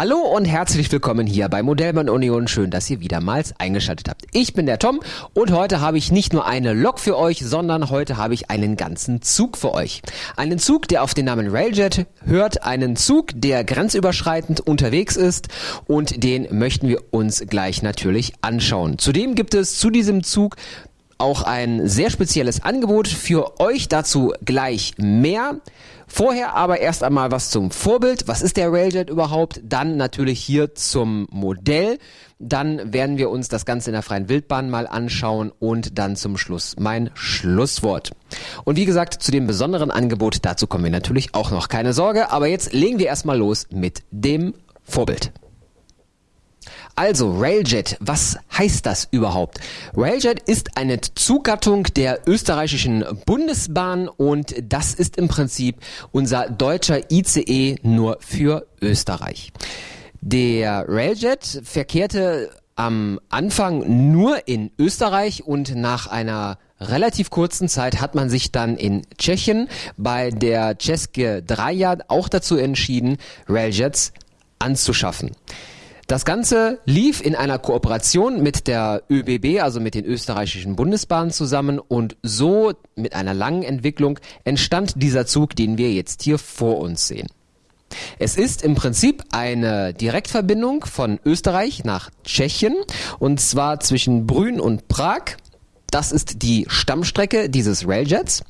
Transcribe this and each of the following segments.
Hallo und herzlich willkommen hier bei Modellmann Union. Schön, dass ihr wiedermals eingeschaltet habt. Ich bin der Tom und heute habe ich nicht nur eine Lok für euch, sondern heute habe ich einen ganzen Zug für euch. Einen Zug, der auf den Namen Railjet hört, einen Zug, der grenzüberschreitend unterwegs ist und den möchten wir uns gleich natürlich anschauen. Zudem gibt es zu diesem Zug auch ein sehr spezielles Angebot für euch. Dazu gleich mehr. Vorher aber erst einmal was zum Vorbild. Was ist der Railjet überhaupt? Dann natürlich hier zum Modell. Dann werden wir uns das Ganze in der freien Wildbahn mal anschauen und dann zum Schluss mein Schlusswort. Und wie gesagt, zu dem besonderen Angebot, dazu kommen wir natürlich auch noch. Keine Sorge, aber jetzt legen wir erstmal los mit dem Vorbild. Also Railjet, was heißt das überhaupt? Railjet ist eine Zuggattung der österreichischen Bundesbahn und das ist im Prinzip unser deutscher ICE nur für Österreich. Der Railjet verkehrte am Anfang nur in Österreich und nach einer relativ kurzen Zeit hat man sich dann in Tschechien bei der České Draja auch dazu entschieden, Railjets anzuschaffen. Das Ganze lief in einer Kooperation mit der ÖBB, also mit den österreichischen Bundesbahnen zusammen und so mit einer langen Entwicklung entstand dieser Zug, den wir jetzt hier vor uns sehen. Es ist im Prinzip eine Direktverbindung von Österreich nach Tschechien und zwar zwischen Brünn und Prag. Das ist die Stammstrecke dieses Railjets.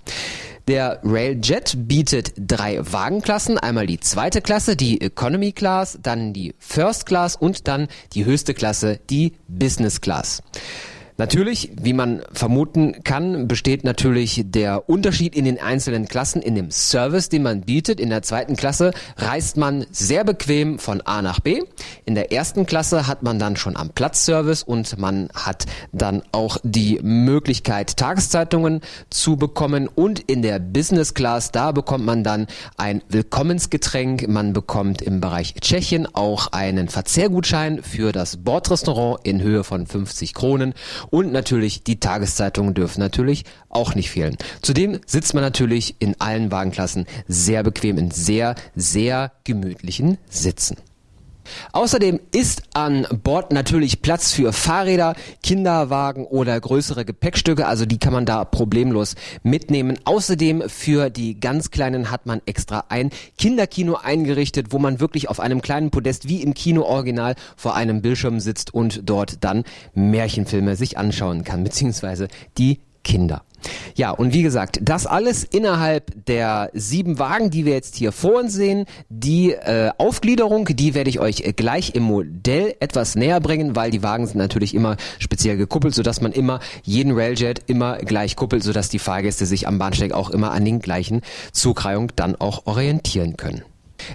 Der Railjet bietet drei Wagenklassen. Einmal die zweite Klasse, die Economy Class, dann die First Class und dann die höchste Klasse, die Business Class. Natürlich, wie man vermuten kann, besteht natürlich der Unterschied in den einzelnen Klassen in dem Service, den man bietet. In der zweiten Klasse reist man sehr bequem von A nach B. In der ersten Klasse hat man dann schon am Platz Service und man hat dann auch die Möglichkeit, Tageszeitungen zu bekommen. Und in der Business Class, da bekommt man dann ein Willkommensgetränk. Man bekommt im Bereich Tschechien auch einen Verzehrgutschein für das Bordrestaurant in Höhe von 50 Kronen und natürlich die Tageszeitungen dürfen natürlich auch nicht fehlen. Zudem sitzt man natürlich in allen Wagenklassen sehr bequem in sehr, sehr gemütlichen Sitzen. Außerdem ist an Bord natürlich Platz für Fahrräder, Kinderwagen oder größere Gepäckstücke, also die kann man da problemlos mitnehmen. Außerdem für die ganz Kleinen hat man extra ein Kinderkino eingerichtet, wo man wirklich auf einem kleinen Podest wie im Kino Original vor einem Bildschirm sitzt und dort dann Märchenfilme sich anschauen kann, beziehungsweise die Kinder. Ja, und wie gesagt, das alles innerhalb der sieben Wagen, die wir jetzt hier vor uns sehen. Die äh, Aufgliederung, die werde ich euch gleich im Modell etwas näher bringen, weil die Wagen sind natürlich immer speziell gekuppelt, sodass man immer jeden Railjet immer gleich kuppelt, sodass die Fahrgäste sich am Bahnsteig auch immer an den gleichen Zugreihungen dann auch orientieren können.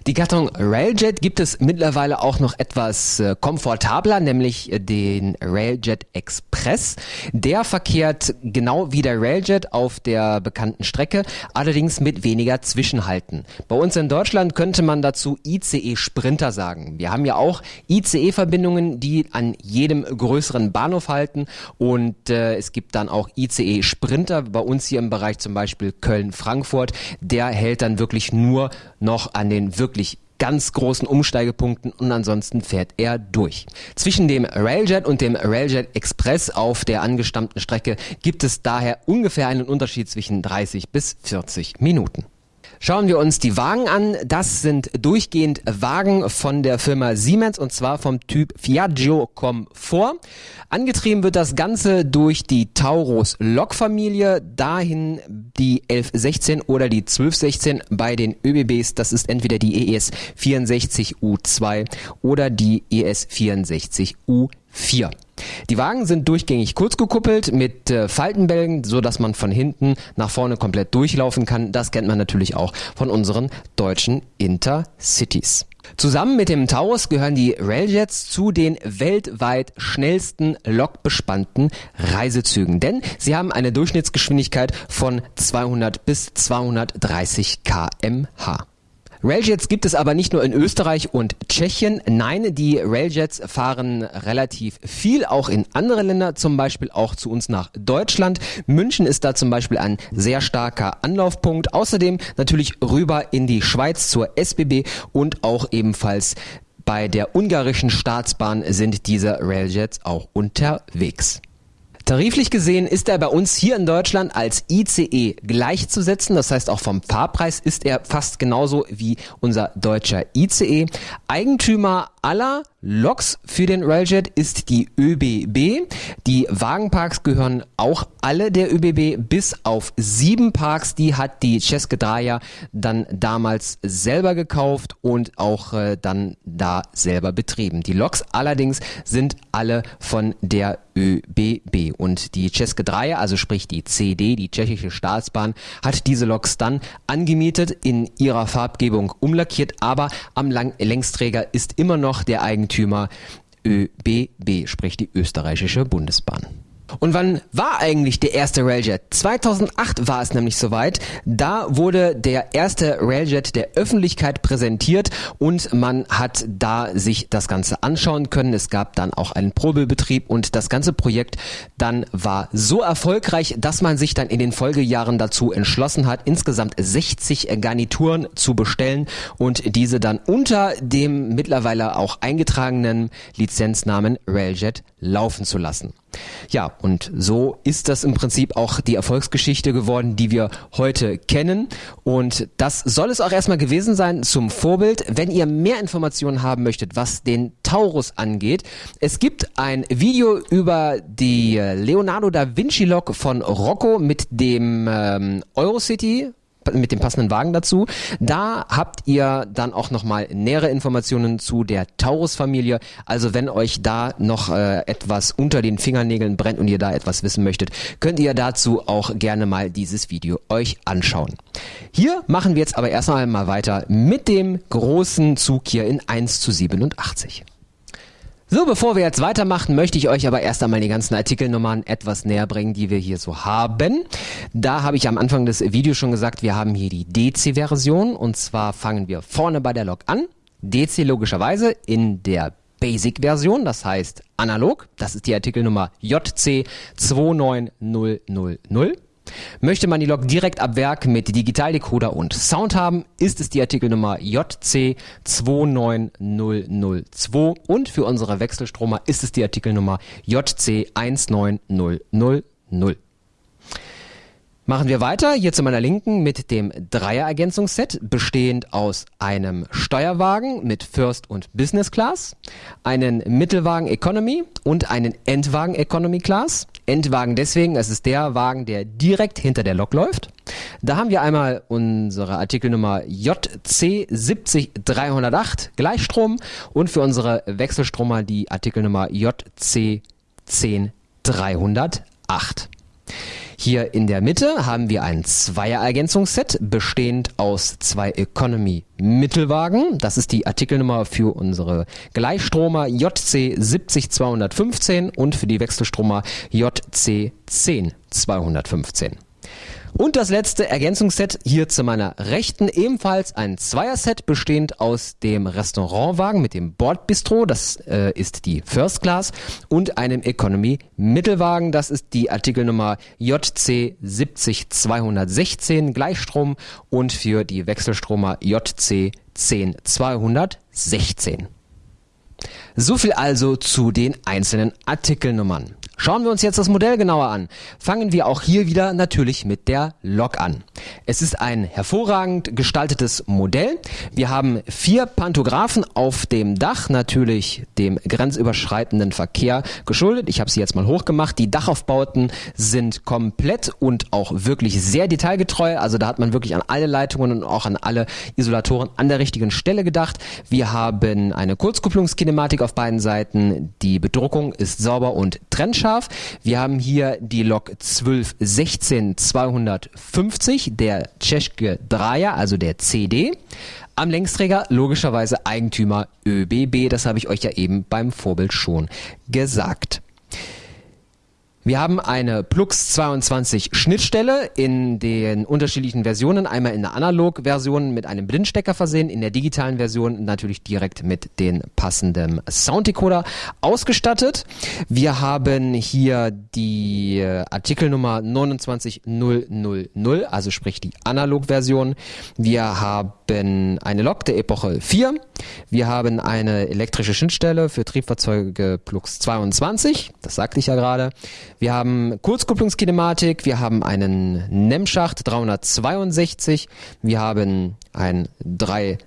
Die Gattung Railjet gibt es mittlerweile auch noch etwas äh, komfortabler, nämlich äh, den Railjet Express. Der verkehrt genau wie der Railjet auf der bekannten Strecke, allerdings mit weniger Zwischenhalten. Bei uns in Deutschland könnte man dazu ICE Sprinter sagen. Wir haben ja auch ICE-Verbindungen, die an jedem größeren Bahnhof halten und äh, es gibt dann auch ICE Sprinter bei uns hier im Bereich zum Beispiel Köln-Frankfurt. Der hält dann wirklich nur noch an den wirklich ganz großen Umsteigepunkten und ansonsten fährt er durch. Zwischen dem Railjet und dem Railjet Express auf der angestammten Strecke gibt es daher ungefähr einen Unterschied zwischen 30 bis 40 Minuten. Schauen wir uns die Wagen an. Das sind durchgehend Wagen von der Firma Siemens und zwar vom Typ Fiaggio Comfort. Angetrieben wird das Ganze durch die Taurus Lokfamilie, dahin die 1116 oder die 1216 bei den ÖBBs. Das ist entweder die ES 64U2 oder die ES 64U4. Die Wagen sind durchgängig kurz gekuppelt mit äh, Faltenbälgen, so dass man von hinten nach vorne komplett durchlaufen kann. Das kennt man natürlich auch von unseren deutschen Intercities. Zusammen mit dem Taurus gehören die Railjets zu den weltweit schnellsten lokbespannten Reisezügen, denn sie haben eine Durchschnittsgeschwindigkeit von 200 bis 230 kmh. Railjets gibt es aber nicht nur in Österreich und Tschechien. Nein, die Railjets fahren relativ viel auch in andere Länder, zum Beispiel auch zu uns nach Deutschland. München ist da zum Beispiel ein sehr starker Anlaufpunkt. Außerdem natürlich rüber in die Schweiz zur SBB und auch ebenfalls bei der ungarischen Staatsbahn sind diese Railjets auch unterwegs. Tariflich gesehen ist er bei uns hier in Deutschland als ICE gleichzusetzen. Das heißt, auch vom Fahrpreis ist er fast genauso wie unser deutscher ICE. Eigentümer aller Loks für den Railjet ist die ÖBB. Die Wagenparks gehören auch alle der ÖBB bis auf sieben Parks. Die hat die České Draja dann damals selber gekauft und auch äh, dann da selber betrieben. Die Loks allerdings sind alle von der ÖBB und die České Draja, also sprich die CD, die tschechische Staatsbahn, hat diese Loks dann angemietet, in ihrer Farbgebung umlackiert, aber am Lang Längsträger ist immer noch der Eigentümer ÖBB, sprich die österreichische Bundesbahn. Und wann war eigentlich der erste Railjet? 2008 war es nämlich soweit. Da wurde der erste Railjet der Öffentlichkeit präsentiert und man hat da sich das Ganze anschauen können. Es gab dann auch einen Probebetrieb und das ganze Projekt dann war so erfolgreich, dass man sich dann in den Folgejahren dazu entschlossen hat, insgesamt 60 Garnituren zu bestellen und diese dann unter dem mittlerweile auch eingetragenen Lizenznamen Railjet laufen zu lassen. Ja, und so ist das im Prinzip auch die Erfolgsgeschichte geworden, die wir heute kennen. Und das soll es auch erstmal gewesen sein zum Vorbild. Wenn ihr mehr Informationen haben möchtet, was den Taurus angeht, es gibt ein Video über die Leonardo da Vinci Lok von Rocco mit dem ähm, Eurocity mit dem passenden Wagen dazu. Da habt ihr dann auch nochmal nähere Informationen zu der Taurus-Familie. Also wenn euch da noch äh, etwas unter den Fingernägeln brennt und ihr da etwas wissen möchtet, könnt ihr dazu auch gerne mal dieses Video euch anschauen. Hier machen wir jetzt aber erstmal mal weiter mit dem großen Zug hier in 1 zu 87. So, bevor wir jetzt weitermachen, möchte ich euch aber erst einmal die ganzen Artikelnummern etwas näher bringen, die wir hier so haben. Da habe ich am Anfang des Videos schon gesagt, wir haben hier die DC-Version und zwar fangen wir vorne bei der Lok an. DC logischerweise in der Basic-Version, das heißt analog. Das ist die Artikelnummer JC 29000. Möchte man die Lok direkt ab Werk mit Digitaldecoder und Sound haben, ist es die Artikelnummer JC29002 und für unsere Wechselstromer ist es die Artikelnummer JC19000. Machen wir weiter, hier zu meiner Linken mit dem Dreier-Ergänzungsset, bestehend aus einem Steuerwagen mit First und Business Class, einen Mittelwagen Economy und einen Endwagen Economy Class. Endwagen deswegen, es ist der Wagen, der direkt hinter der Lok läuft. Da haben wir einmal unsere Artikelnummer JC70308 Gleichstrom und für unsere Wechselstromer die Artikelnummer JC10308. Hier in der Mitte haben wir ein Zweier-Ergänzungsset bestehend aus zwei Economy-Mittelwagen. Das ist die Artikelnummer für unsere Gleichstromer JC 70215 und für die Wechselstromer JC 10215. Und das letzte Ergänzungsset hier zu meiner Rechten ebenfalls ein Zweierset bestehend aus dem Restaurantwagen mit dem Bordbistro, das äh, ist die First Class, und einem Economy Mittelwagen, das ist die Artikelnummer JC 70216 Gleichstrom und für die Wechselstromer JC 10216. So viel also zu den einzelnen Artikelnummern. Schauen wir uns jetzt das Modell genauer an. Fangen wir auch hier wieder natürlich mit der Lok an. Es ist ein hervorragend gestaltetes Modell. Wir haben vier Pantographen auf dem Dach, natürlich dem grenzüberschreitenden Verkehr geschuldet. Ich habe sie jetzt mal hochgemacht. Die Dachaufbauten sind komplett und auch wirklich sehr detailgetreu. Also da hat man wirklich an alle Leitungen und auch an alle Isolatoren an der richtigen Stelle gedacht. Wir haben eine Kurzkupplungskinematik auf beiden Seiten. Die Bedruckung ist sauber und trennscharf scharf. Wir haben hier die Lok 1216 250, der České Draja, also der CD. Am Längsträger logischerweise Eigentümer ÖBB, das habe ich euch ja eben beim Vorbild schon gesagt. Wir haben eine Plux 22 Schnittstelle in den unterschiedlichen Versionen. Einmal in der Analog-Version mit einem Blindstecker versehen, in der digitalen Version natürlich direkt mit den passenden Sounddecoder ausgestattet. Wir haben hier die äh, Artikelnummer 29000, also sprich die Analog-Version. Wir haben eine Lok der Epoche 4. Wir haben eine elektrische Schnittstelle für Triebfahrzeuge Plux 22. Das sagte ich ja gerade. Wir haben Kurzkupplungskinematik, wir haben einen NEM-Schacht 362, wir haben ein drei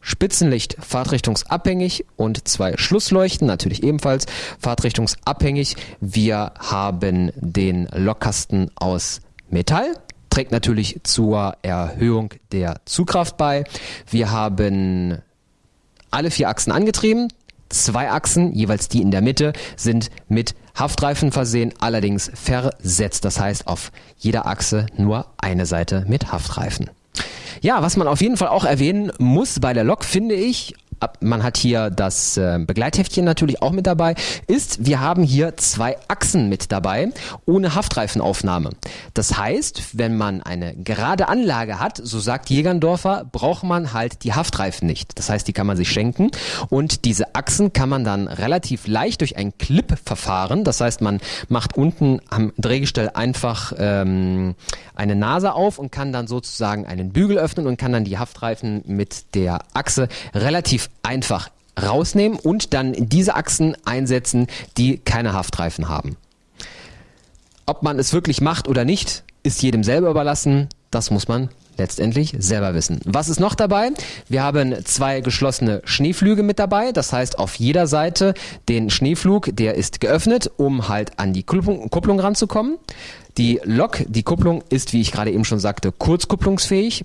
Spitzenlicht fahrtrichtungsabhängig und zwei Schlussleuchten, natürlich ebenfalls fahrtrichtungsabhängig. Wir haben den Lokkasten aus Metall, trägt natürlich zur Erhöhung der Zugkraft bei. Wir haben alle vier Achsen angetrieben, Zwei Achsen, jeweils die in der Mitte, sind mit Haftreifen versehen, allerdings versetzt. Das heißt, auf jeder Achse nur eine Seite mit Haftreifen. Ja, was man auf jeden Fall auch erwähnen muss bei der Lok, finde ich, man hat hier das äh, Begleitheftchen natürlich auch mit dabei, ist, wir haben hier zwei Achsen mit dabei, ohne Haftreifenaufnahme. Das heißt, wenn man eine gerade Anlage hat, so sagt Jägerndorfer, braucht man halt die Haftreifen nicht. Das heißt, die kann man sich schenken und diese Achsen kann man dann relativ leicht durch ein Clip-Verfahren, das heißt, man macht unten am Drehgestell einfach ähm, eine Nase auf und kann dann sozusagen einen Bügel öffnen und kann dann die Haftreifen mit der Achse relativ einfach rausnehmen und dann diese Achsen einsetzen, die keine Haftreifen haben. Ob man es wirklich macht oder nicht, ist jedem selber überlassen. Das muss man letztendlich selber wissen. Was ist noch dabei? Wir haben zwei geschlossene Schneeflüge mit dabei. Das heißt, auf jeder Seite den Schneeflug, der ist geöffnet, um halt an die Kupplung, Kupplung ranzukommen. Die Lok, die Kupplung ist, wie ich gerade eben schon sagte, kurzkupplungsfähig.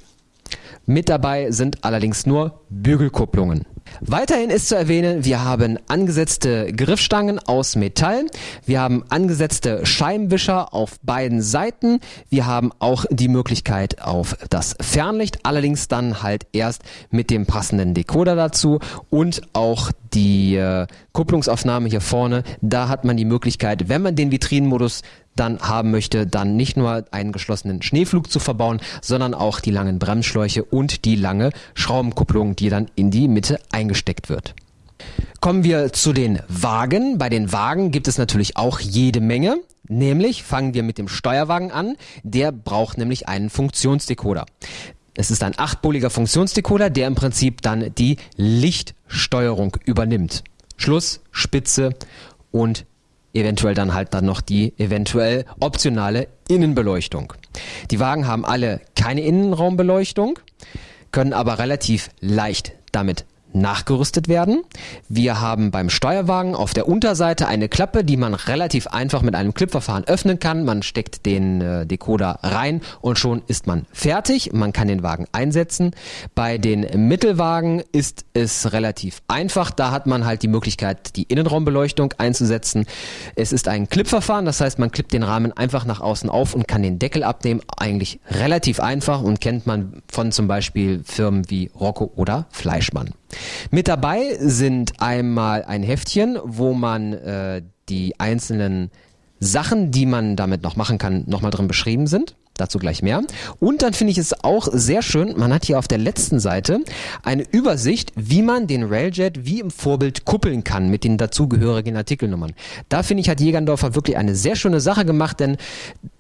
Mit dabei sind allerdings nur Bügelkupplungen. Weiterhin ist zu erwähnen, wir haben angesetzte Griffstangen aus Metall, wir haben angesetzte Scheibenwischer auf beiden Seiten, wir haben auch die Möglichkeit auf das Fernlicht, allerdings dann halt erst mit dem passenden Decoder dazu und auch die äh, Kupplungsaufnahme hier vorne, da hat man die Möglichkeit, wenn man den Vitrinenmodus dann haben möchte, dann nicht nur einen geschlossenen Schneeflug zu verbauen, sondern auch die langen Bremsschläuche und die lange Schraubenkupplung, die dann in die Mitte eingesteckt wird. Kommen wir zu den Wagen. Bei den Wagen gibt es natürlich auch jede Menge. Nämlich fangen wir mit dem Steuerwagen an. Der braucht nämlich einen Funktionsdecoder. Es ist ein achtpoliger Funktionsdecoder, der im Prinzip dann die Lichtsteuerung übernimmt. Schluss, Spitze und eventuell dann halt dann noch die eventuell optionale Innenbeleuchtung. Die Wagen haben alle keine Innenraumbeleuchtung, können aber relativ leicht damit nachgerüstet werden. Wir haben beim Steuerwagen auf der Unterseite eine Klappe, die man relativ einfach mit einem Clipverfahren öffnen kann. Man steckt den äh, Decoder rein und schon ist man fertig. Man kann den Wagen einsetzen. Bei den Mittelwagen ist es relativ einfach. Da hat man halt die Möglichkeit, die Innenraumbeleuchtung einzusetzen. Es ist ein Clipverfahren, das heißt, man klippt den Rahmen einfach nach außen auf und kann den Deckel abnehmen. Eigentlich relativ einfach und kennt man von zum Beispiel Firmen wie Rocco oder Fleischmann. Mit dabei sind einmal ein Heftchen, wo man äh, die einzelnen Sachen, die man damit noch machen kann, nochmal drin beschrieben sind. Dazu gleich mehr. Und dann finde ich es auch sehr schön, man hat hier auf der letzten Seite eine Übersicht, wie man den Railjet wie im Vorbild kuppeln kann mit den dazugehörigen Artikelnummern. Da finde ich, hat Jägerndorfer wirklich eine sehr schöne Sache gemacht, denn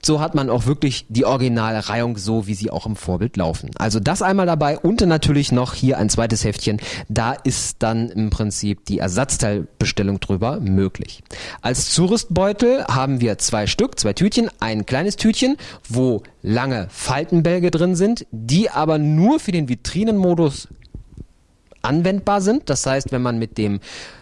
so hat man auch wirklich die Originalreihung so, wie sie auch im Vorbild laufen. Also das einmal dabei und natürlich noch hier ein zweites Heftchen. Da ist dann im Prinzip die Ersatzteilbestellung drüber möglich. Als Zurüstbeutel haben wir zwei Stück, zwei Tütchen, ein kleines Tütchen, wo lange Faltenbälge drin sind, die aber nur für den Vitrinenmodus anwendbar sind. Das heißt, wenn man mit dem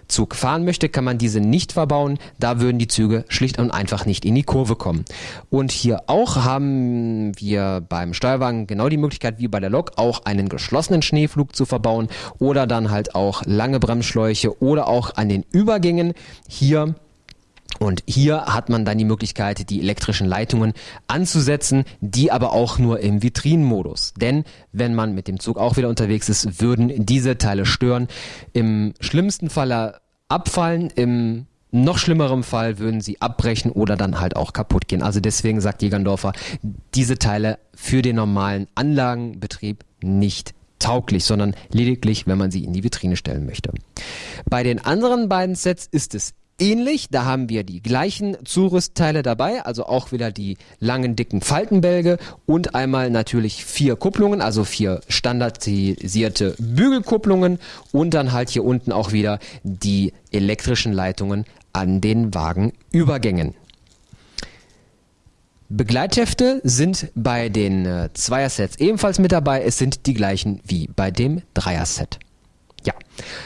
Zug fahren möchte, kann man diese nicht verbauen. Da würden die Züge schlicht und einfach nicht in die Kurve kommen. Und hier auch haben wir beim Steuerwagen genau die Möglichkeit, wie bei der Lok, auch einen geschlossenen Schneeflug zu verbauen oder dann halt auch lange Bremsschläuche oder auch an den Übergängen hier und hier hat man dann die Möglichkeit, die elektrischen Leitungen anzusetzen, die aber auch nur im Vitrinenmodus. Denn wenn man mit dem Zug auch wieder unterwegs ist, würden diese Teile stören. Im schlimmsten Falle abfallen, im noch schlimmerem Fall würden sie abbrechen oder dann halt auch kaputt gehen. Also deswegen sagt Jägerndorfer, diese Teile für den normalen Anlagenbetrieb nicht tauglich, sondern lediglich, wenn man sie in die Vitrine stellen möchte. Bei den anderen beiden Sets ist es ähnlich. Da haben wir die gleichen Zurüstteile dabei, also auch wieder die langen, dicken Faltenbälge und einmal natürlich vier Kupplungen, also vier standardisierte Bügelkupplungen und dann halt hier unten auch wieder die elektrischen Leitungen an den Wagenübergängen. Begleithefte sind bei den äh, Zweier-Sets ebenfalls mit dabei. Es sind die gleichen wie bei dem Dreier-Set. Ja,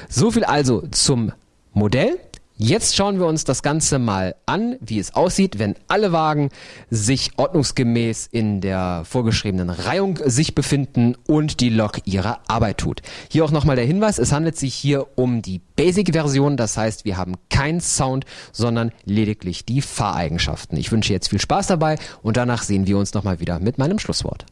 so viel also zum Modell. Jetzt schauen wir uns das Ganze mal an, wie es aussieht, wenn alle Wagen sich ordnungsgemäß in der vorgeschriebenen Reihung sich befinden und die Lok ihre Arbeit tut. Hier auch nochmal der Hinweis, es handelt sich hier um die Basic-Version, das heißt, wir haben keinen Sound, sondern lediglich die Fahreigenschaften. Ich wünsche jetzt viel Spaß dabei und danach sehen wir uns nochmal wieder mit meinem Schlusswort.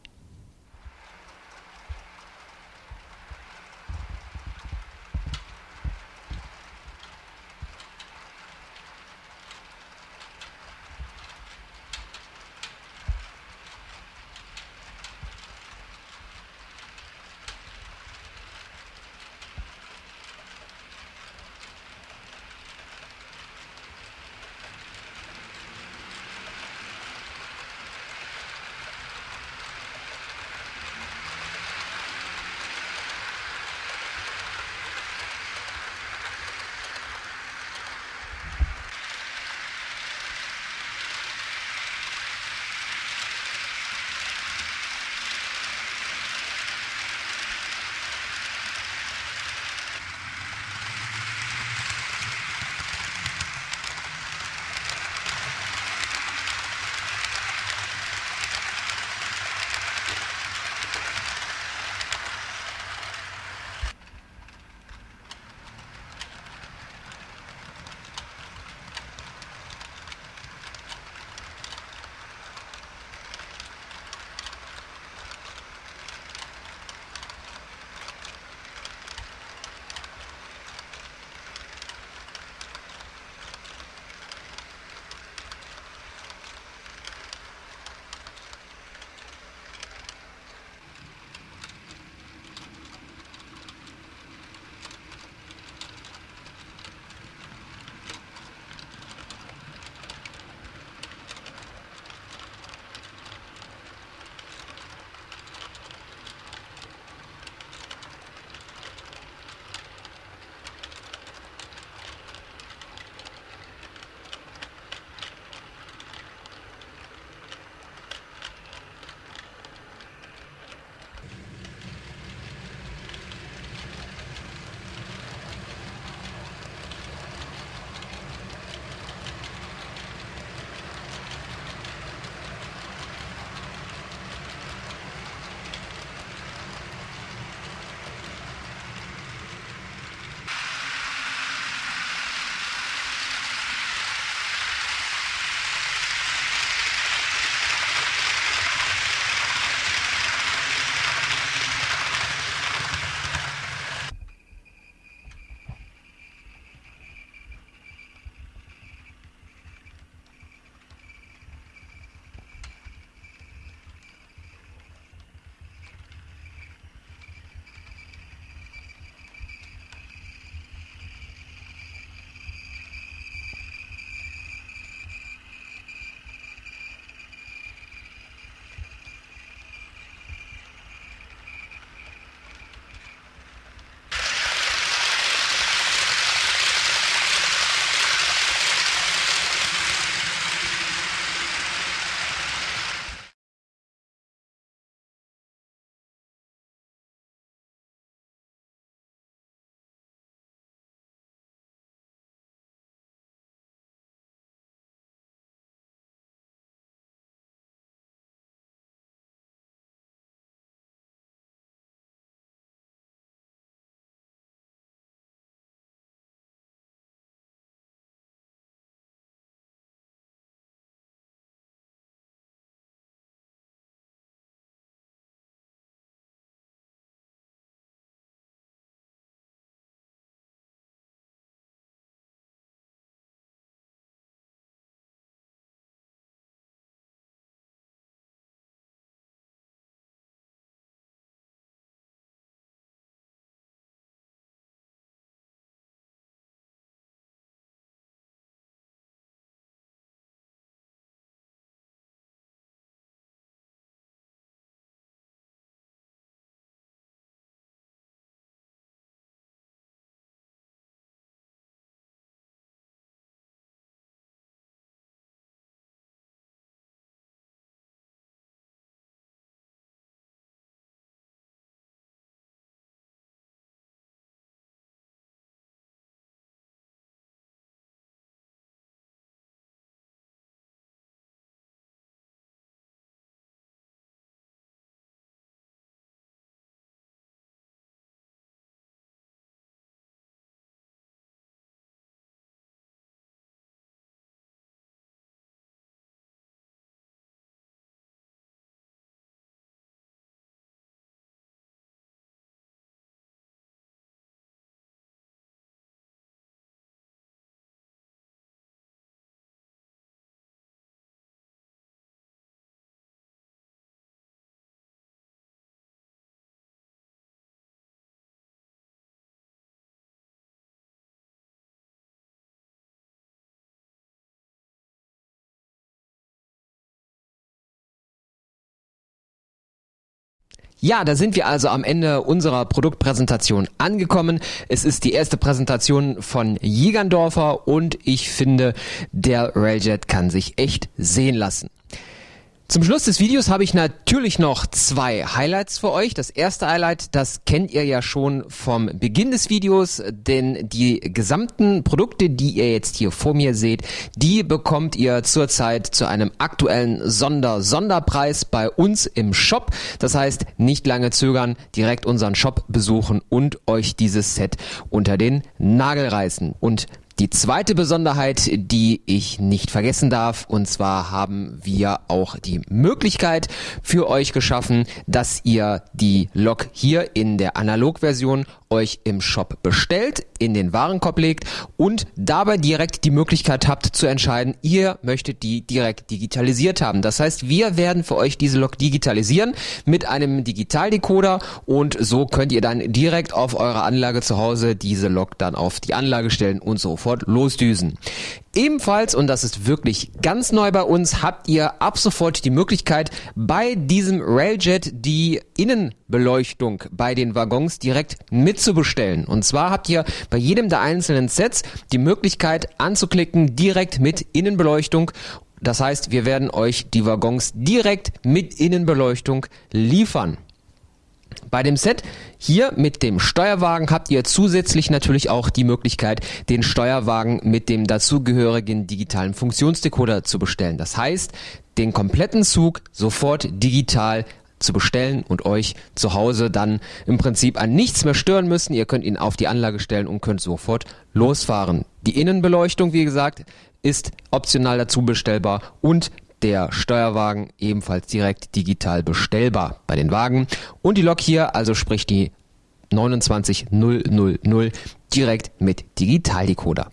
Ja, da sind wir also am Ende unserer Produktpräsentation angekommen. Es ist die erste Präsentation von Jägerndorfer und ich finde, der Railjet kann sich echt sehen lassen. Zum Schluss des Videos habe ich natürlich noch zwei Highlights für euch. Das erste Highlight, das kennt ihr ja schon vom Beginn des Videos, denn die gesamten Produkte, die ihr jetzt hier vor mir seht, die bekommt ihr zurzeit zu einem aktuellen Sonder-Sonderpreis bei uns im Shop. Das heißt, nicht lange zögern, direkt unseren Shop besuchen und euch dieses Set unter den Nagel reißen. Und die zweite Besonderheit, die ich nicht vergessen darf, und zwar haben wir auch die Möglichkeit für euch geschaffen, dass ihr die Lok hier in der Analogversion euch im Shop bestellt, in den Warenkorb legt und dabei direkt die Möglichkeit habt zu entscheiden, ihr möchtet die direkt digitalisiert haben. Das heißt, wir werden für euch diese Lok digitalisieren mit einem Digitaldecoder und so könnt ihr dann direkt auf eurer Anlage zu Hause diese Lok dann auf die Anlage stellen und sofort losdüsen. Ebenfalls, und das ist wirklich ganz neu bei uns, habt ihr ab sofort die Möglichkeit, bei diesem Railjet die Innenbeleuchtung bei den Waggons direkt mitzubestellen. Und zwar habt ihr bei jedem der einzelnen Sets die Möglichkeit anzuklicken, direkt mit Innenbeleuchtung das heißt, wir werden euch die Waggons direkt mit Innenbeleuchtung liefern. Bei dem Set hier mit dem Steuerwagen habt ihr zusätzlich natürlich auch die Möglichkeit, den Steuerwagen mit dem dazugehörigen digitalen Funktionsdecoder zu bestellen. Das heißt, den kompletten Zug sofort digital zu bestellen und euch zu Hause dann im Prinzip an nichts mehr stören müssen. Ihr könnt ihn auf die Anlage stellen und könnt sofort losfahren. Die Innenbeleuchtung, wie gesagt, ist optional dazu bestellbar und der Steuerwagen ebenfalls direkt digital bestellbar bei den Wagen und die Lok hier, also sprich die 29000 direkt mit Digitaldecoder.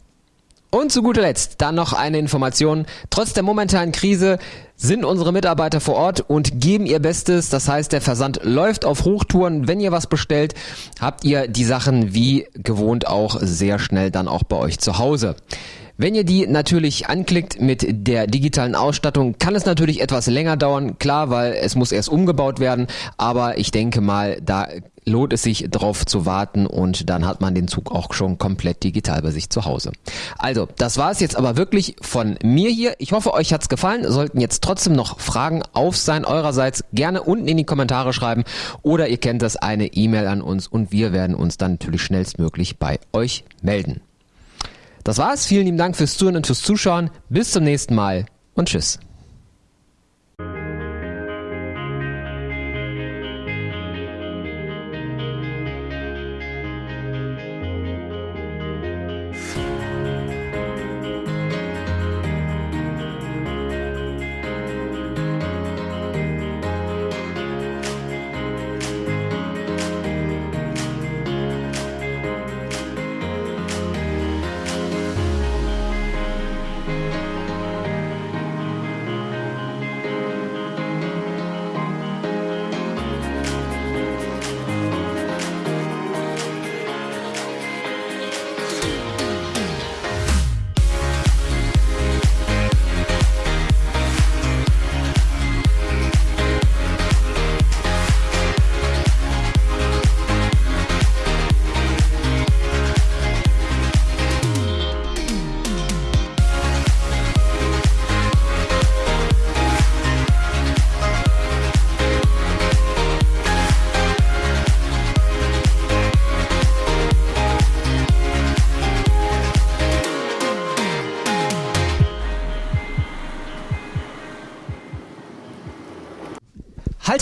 Und zu guter Letzt dann noch eine Information. Trotz der momentanen Krise sind unsere Mitarbeiter vor Ort und geben ihr Bestes. Das heißt, der Versand läuft auf Hochtouren. Wenn ihr was bestellt, habt ihr die Sachen wie gewohnt auch sehr schnell dann auch bei euch zu Hause. Wenn ihr die natürlich anklickt mit der digitalen Ausstattung, kann es natürlich etwas länger dauern, klar, weil es muss erst umgebaut werden, aber ich denke mal, da lohnt es sich drauf zu warten und dann hat man den Zug auch schon komplett digital bei sich zu Hause. Also, das war es jetzt aber wirklich von mir hier. Ich hoffe, euch hat's gefallen. Sollten jetzt trotzdem noch Fragen auf sein eurerseits, gerne unten in die Kommentare schreiben oder ihr kennt das eine E-Mail an uns und wir werden uns dann natürlich schnellstmöglich bei euch melden. Das war's. Vielen lieben Dank fürs Zuhören und fürs Zuschauen. Bis zum nächsten Mal und tschüss.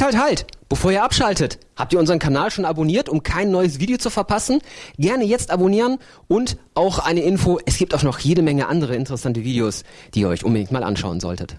Halt, halt! Bevor ihr abschaltet, habt ihr unseren Kanal schon abonniert, um kein neues Video zu verpassen? Gerne jetzt abonnieren und auch eine Info, es gibt auch noch jede Menge andere interessante Videos, die ihr euch unbedingt mal anschauen solltet.